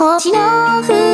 星の風